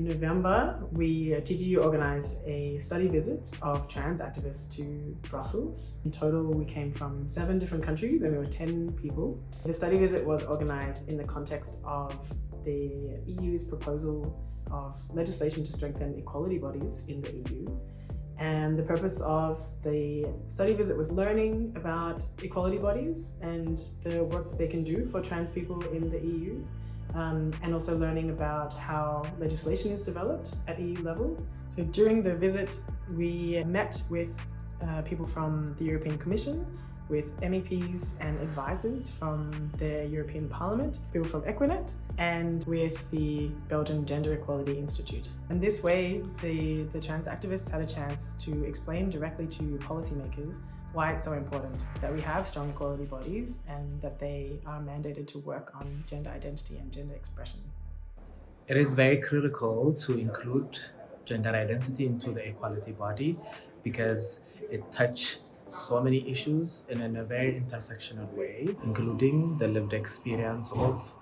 In November, we, uh, TGEU organised a study visit of trans activists to Brussels. In total, we came from seven different countries and we were 10 people. The study visit was organised in the context of the EU's proposal of legislation to strengthen equality bodies in the EU. And the purpose of the study visit was learning about equality bodies and the work that they can do for trans people in the EU um, and also learning about how legislation is developed at EU level. So during the visit, we met with uh, people from the European Commission, with MEPs and advisors from the European Parliament, people from Equinet, and with the Belgian Gender Equality Institute. And this way, the, the trans activists had a chance to explain directly to policymakers why it's so important that we have strong equality bodies and that they are mandated to work on gender identity and gender expression. It is very critical to include gender identity into the equality body because it touches so many issues and in a very intersectional way, including the lived experience of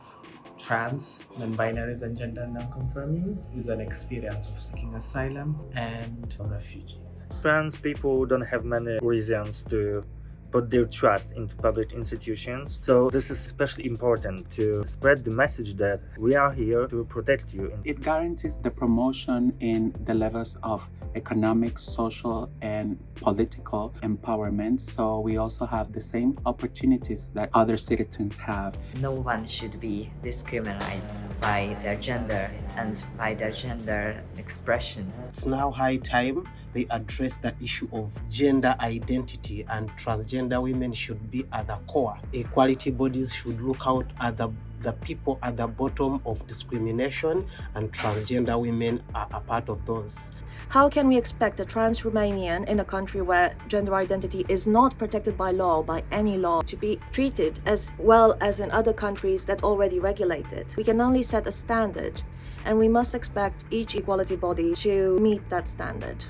trans, non-binaries and gender non-conforming is an experience of seeking asylum and refugees. Trans people don't have many reasons to put their trust into public institutions. So this is especially important to spread the message that we are here to protect you. It guarantees the promotion in the levels of economic, social, and political empowerment. So we also have the same opportunities that other citizens have. No one should be discriminated by their gender and by their gender expression. It's now high time they address the issue of gender identity and transgender women should be at the core. Equality bodies should look out at the the people at the bottom of discrimination and transgender women are a part of those. How can we expect a trans Romanian in a country where gender identity is not protected by law, by any law, to be treated as well as in other countries that already regulate it? We can only set a standard and we must expect each equality body to meet that standard.